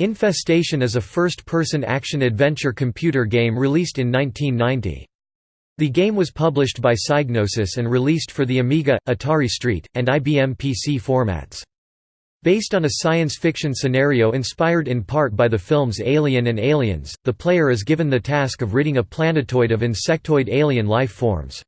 Infestation is a first-person action-adventure computer game released in 1990. The game was published by Psygnosis and released for the Amiga, Atari ST, and IBM PC formats. Based on a science fiction scenario inspired in part by the films Alien and Aliens, the player is given the task of ridding a planetoid of insectoid alien life forms.